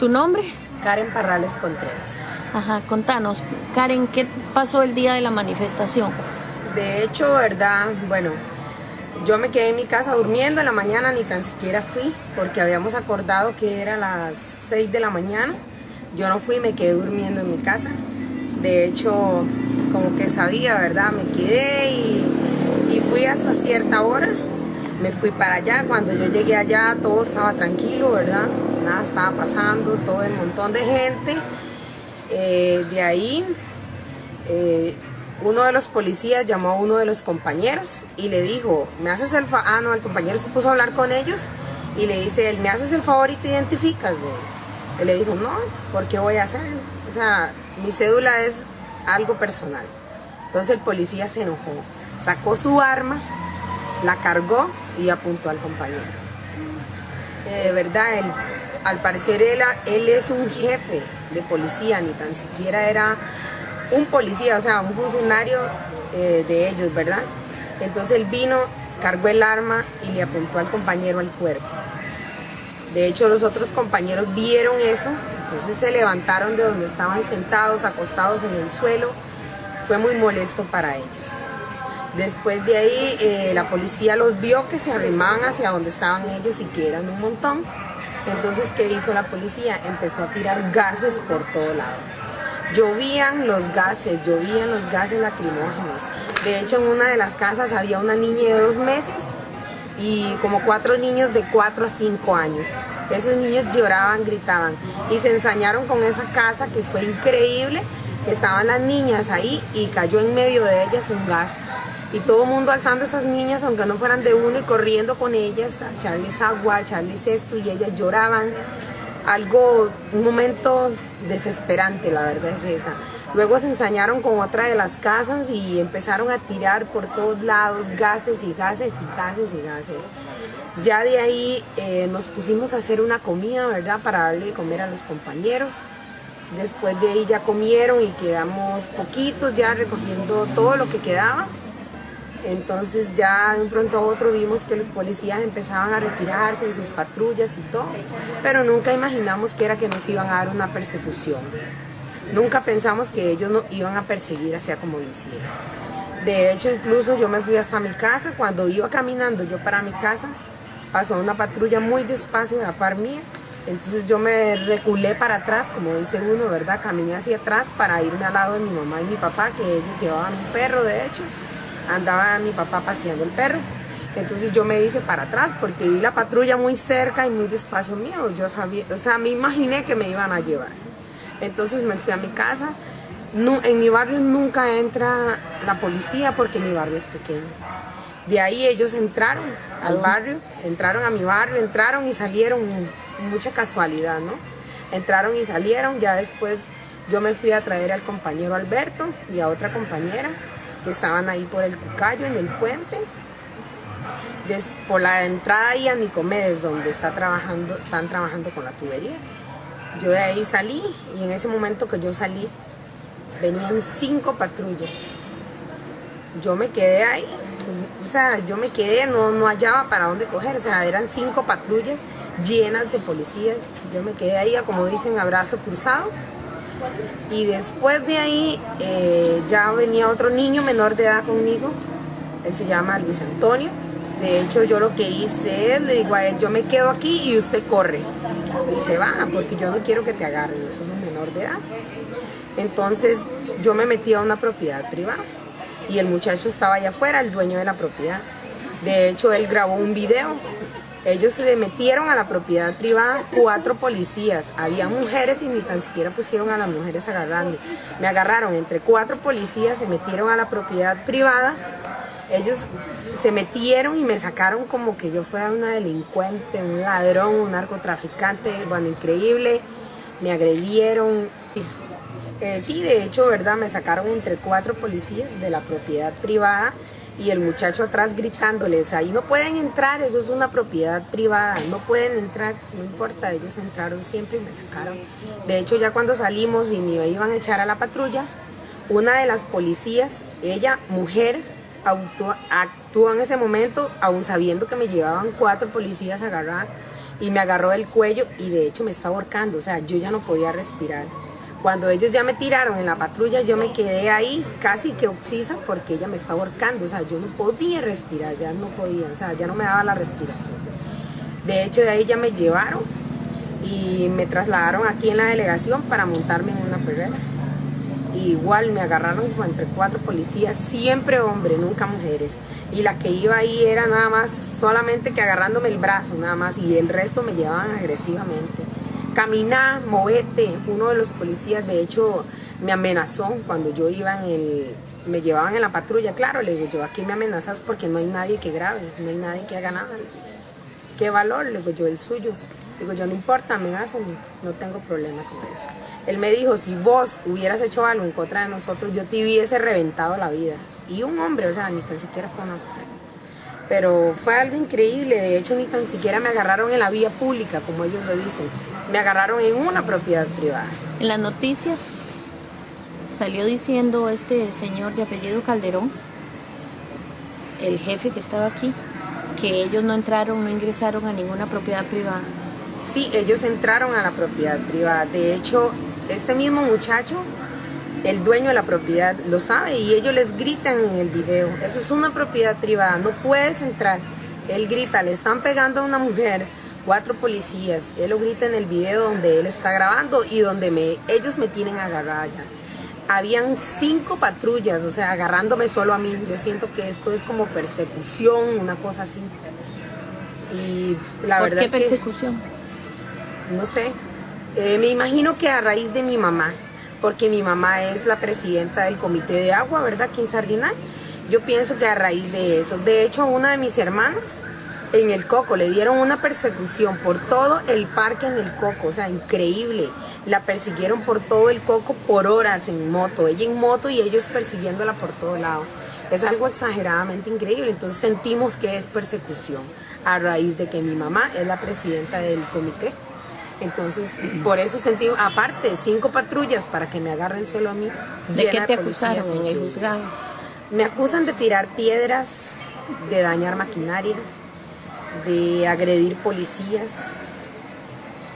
¿Tu nombre? Karen Parrales Contreras. Ajá, contanos, Karen, ¿qué pasó el día de la manifestación? De hecho, verdad, bueno, yo me quedé en mi casa durmiendo en la mañana, ni tan siquiera fui, porque habíamos acordado que era las 6 de la mañana. Yo no fui, me quedé durmiendo en mi casa. De hecho, como que sabía, ¿verdad? Me quedé y, y fui hasta cierta hora. Me fui para allá, cuando yo llegué allá todo estaba tranquilo, ¿verdad? Nada estaba pasando, todo el montón de gente. Eh, de ahí, eh, uno de los policías llamó a uno de los compañeros y le dijo, ¿me haces el favor? Ah, no, el compañero se puso a hablar con ellos y le dice, ¿me haces el favor y te identificas? Él le dijo, no, ¿por qué voy a hacerlo? O sea, mi cédula es algo personal. Entonces el policía se enojó, sacó su arma, la cargó y apuntó al compañero. De eh, verdad, él, al parecer él, es un jefe de policía, ni tan siquiera era un policía, o sea, un funcionario eh, de ellos, ¿verdad? Entonces él vino, cargó el arma y le apuntó al compañero al cuerpo. De hecho, los otros compañeros vieron eso, entonces se levantaron de donde estaban sentados, acostados en el suelo. Fue muy molesto para ellos. Después de ahí, eh, la policía los vio que se arrimaban hacia donde estaban ellos y que eran un montón. Entonces, ¿qué hizo la policía? Empezó a tirar gases por todo lado. Llovían los gases, llovían los gases lacrimógenos. De hecho, en una de las casas había una niña de dos meses y como cuatro niños de cuatro a cinco años. Esos niños lloraban, gritaban y se ensañaron con esa casa que fue increíble, estaban las niñas ahí y cayó en medio de ellas un gas. Y todo el mundo alzando a esas niñas, aunque no fueran de uno, y corriendo con ellas a echarles agua, a echarles esto, y ellas lloraban algo, un momento desesperante, la verdad es esa. Luego se ensañaron con otra de las casas y empezaron a tirar por todos lados gases y gases y gases y gases. Ya de ahí eh, nos pusimos a hacer una comida, ¿verdad? Para darle de comer a los compañeros. Después de ahí ya comieron y quedamos poquitos ya recogiendo todo lo que quedaba. Entonces ya de un pronto a otro vimos que los policías empezaban a retirarse en sus patrullas y todo, pero nunca imaginamos que era que nos iban a dar una persecución. Nunca pensamos que ellos nos iban a perseguir así como lo. De hecho, incluso yo me fui hasta mi casa, cuando iba caminando yo para mi casa, pasó una patrulla muy despacio a la par mía, entonces yo me reculé para atrás, como dice uno, ¿verdad? Caminé hacia atrás para irme al lado de mi mamá y mi papá, que ellos llevaban un perro, de hecho, andaba mi papá paseando el perro. Entonces yo me hice para atrás porque vi la patrulla muy cerca y muy despacio mío. Yo sabía, o sea, me imaginé que me iban a llevar. Entonces me fui a mi casa. en mi barrio nunca entra la policía porque mi barrio es pequeño. De ahí ellos entraron al barrio, entraron a mi barrio, entraron y salieron, mucha casualidad, ¿no? Entraron y salieron, ya después yo me fui a traer al compañero Alberto y a otra compañera que estaban ahí por el Cucayo, en el puente. por la entrada ahí a Nicomedes, donde está trabajando, están trabajando con la tubería. Yo de ahí salí y en ese momento que yo salí, venían cinco patrullas. Yo me quedé ahí, o sea, yo me quedé, no, no hallaba para dónde coger, o sea, eran cinco patrullas llenas de policías. Yo me quedé ahí, como dicen, abrazo cruzado. Y después de ahí eh, ya venía otro niño menor de edad conmigo, él se llama Luis Antonio. De hecho yo lo que hice es, le digo a él, yo me quedo aquí y usted corre. Y se va, porque yo no quiero que te agarren, eso es un menor de edad. Entonces yo me metí a una propiedad privada y el muchacho estaba allá afuera, el dueño de la propiedad. De hecho él grabó un video ellos se metieron a la propiedad privada, cuatro policías, había mujeres y ni tan siquiera pusieron a las mujeres a. Me agarraron entre cuatro policías, se metieron a la propiedad privada, ellos se metieron y me sacaron como que yo fuera una delincuente, un ladrón, un narcotraficante, bueno, increíble, me agredieron. Eh, sí, de hecho, ¿verdad? Me sacaron entre cuatro policías de la propiedad privada y el muchacho atrás gritándoles, ahí no pueden entrar, eso es una propiedad privada, no pueden entrar, no importa, ellos entraron siempre y me sacaron. De hecho, ya cuando salimos y me iban a echar a la patrulla, una de las policías, ella, mujer, actuó, en ese momento, aún sabiendo que me llevaban cuatro policías a agarrar, y me agarró el cuello y de hecho me estaba ahorcando, o sea, yo ya no podía respirar. Cuando ellos ya me tiraron en la patrulla, yo me quedé ahí casi que oxisa porque ella me estaba ahorcando, o sea, yo no podía respirar, ya no podía, o sea, ya no me daba la respiración. De hecho, de ahí ya me llevaron y me trasladaron aquí en la delegación para montarme en una perrera. igual me agarraron entre cuatro policías, siempre hombres, nunca mujeres. Y la que iba ahí era nada más, solamente que agarrándome el brazo, nada más, y el resto me llevaban agresivamente. Caminá, movete. Uno de los policías, de hecho, me amenazó cuando yo iba en el. Me llevaban en la patrulla. Claro, le digo yo, aquí me amenazas porque no hay nadie que grabe, no hay nadie que haga nada. ¿Qué valor? Le digo yo, el suyo. Digo yo, no importa, amenázame, no tengo problema con eso. Él me dijo, si vos hubieras hecho algo en contra de nosotros, yo te hubiese reventado la vida. Y un hombre, o sea, ni tan siquiera fue una mujer. Pero fue algo increíble, de hecho ni tan siquiera me agarraron en la vía pública, como ellos lo dicen. Me agarraron en una propiedad privada. En las noticias salió diciendo este señor de apellido Calderón, el jefe que estaba aquí, que ellos no entraron, no ingresaron a ninguna propiedad privada. Sí, ellos entraron a la propiedad privada. De hecho, este mismo muchacho el dueño de la propiedad lo sabe y ellos les gritan en el video, eso es una propiedad privada, no puedes entrar. Él grita, le están pegando a una mujer, cuatro policías, él lo grita en el video donde él está grabando y donde me, ellos me tienen agarrada ya. Habían cinco patrullas, o sea, agarrándome solo a mí. Yo siento que esto es como persecución, una cosa así. Y la verdad qué persecución? no sé. Eh, me imagino que a raíz de mi mamá, porque mi mamá es la presidenta del comité de agua, ¿verdad? Aquí en Sardinal. Yo pienso que a raíz de eso, de hecho, una de mis hermanas en el Coco le dieron una persecución por todo el parque en el Coco, o sea, increíble. La persiguieron por todo el Coco por horas en moto, ella en moto y ellos persiguiéndola por todo lado. Es algo exageradamente increíble, entonces sentimos que es persecución a raíz de que mi mamá es la presidenta del comité. Entonces, por eso sentí, aparte, cinco patrullas para que me agarren solo a mí. ¿De qué te acusaron en el juzgado? Me acusan de tirar piedras, de dañar maquinaria, de agredir policías.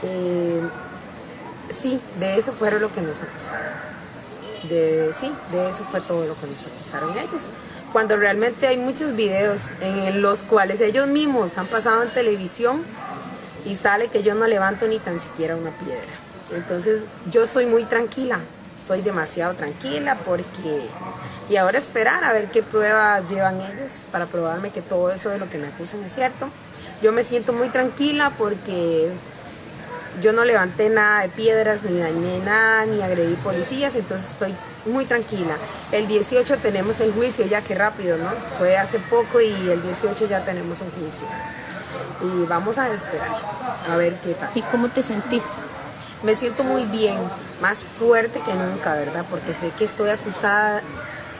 Eh, sí, de eso fueron lo que nos acusaron. De, sí, de eso fue todo lo que nos acusaron ellos. Cuando realmente hay muchos videos en los cuales ellos mismos han pasado en televisión y sale que yo no levanto ni tan siquiera una piedra. Entonces yo estoy muy tranquila, estoy demasiado tranquila porque... Y ahora esperar a ver qué pruebas llevan ellos para probarme que todo eso de lo que me acusan es cierto. Yo me siento muy tranquila porque yo no levanté nada de piedras, ni dañé nada, ni agredí policías, entonces estoy muy tranquila. El 18 tenemos el juicio, ya que rápido, ¿no? Fue hace poco y el 18 ya tenemos un juicio y vamos a esperar a ver qué pasa. ¿Y cómo te sentís? Me siento muy bien, más fuerte que nunca, ¿verdad? Porque sé que estoy acusada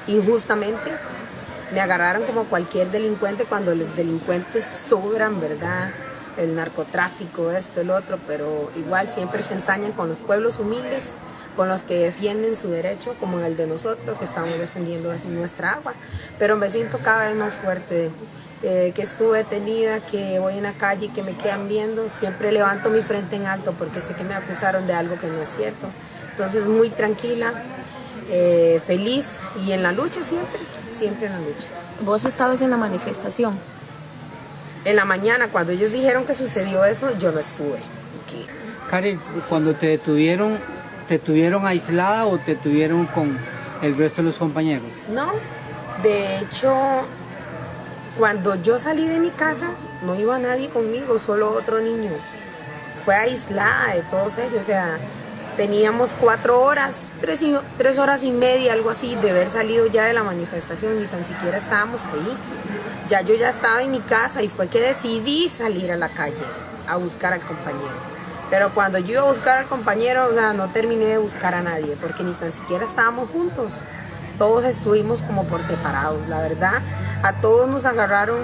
injustamente. Me agarraron como cualquier delincuente cuando los delincuentes sobran, ¿verdad? El narcotráfico, esto, el otro, pero igual siempre se ensañan con los pueblos humildes, con los que defienden su derecho, como el de nosotros, que estamos defendiendo nuestra agua. Pero me siento cada vez más fuerte eh, que estuve detenida, que voy en la calle que me quedan viendo, siempre levanto mi frente en alto porque sé que me acusaron de algo que no es cierto. Entonces muy tranquila, eh, feliz y en la lucha siempre, siempre en la lucha. ¿Vos estabas en la manifestación? En la mañana, cuando ellos dijeron que sucedió eso, yo no estuve. Karen, cuando te detuvieron, ¿te tuvieron aislada o te tuvieron con el resto de los compañeros? No, de hecho cuando yo salí de mi casa, no iba nadie conmigo, solo otro niño. Fue aislada de todos ellos, o sea, teníamos cuatro horas, tres, horas y media, algo así, de haber salido ya de la manifestación, ni tan siquiera estábamos ahí. Ya yo ya estaba en mi casa y fue que decidí salir a la calle a buscar al compañero. Pero cuando yo iba a buscar al compañero, o sea, no terminé de buscar a nadie, porque ni tan siquiera estábamos juntos todos estuvimos como por separados, la verdad. A todos nos agarraron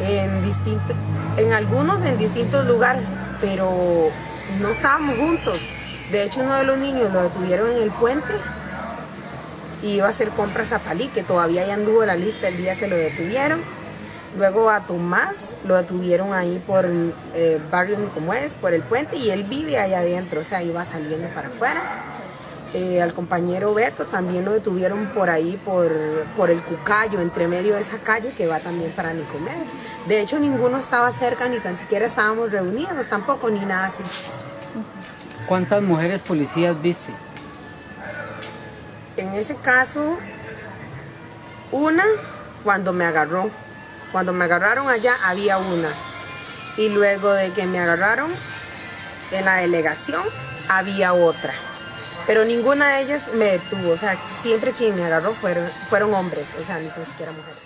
en distintos, en algunos en distintos lugares, pero no estábamos juntos. De hecho, uno de los niños lo detuvieron en el puente y iba a hacer compras a Palí, que todavía ya anduvo la lista el día que lo detuvieron. Luego a Tomás lo detuvieron ahí por eh, barrio Nicomuez, por el puente, y él vive allá adentro, o sea, iba saliendo para afuera. Eh, al compañero Beto también lo detuvieron por ahí, por, por el Cucayo, entre medio de esa calle que va también para Nicomedes. De hecho, ninguno estaba cerca, ni tan siquiera estábamos reunidos tampoco, ni nada así. ¿Cuántas mujeres policías viste? En ese caso, una cuando me agarró. Cuando me agarraron allá había una. Y luego de que me agarraron en la delegación había otra. Pero ninguna de ellas me detuvo. O sea, siempre quien me agarró fueron, fueron hombres, o sea, ni siquiera mujeres.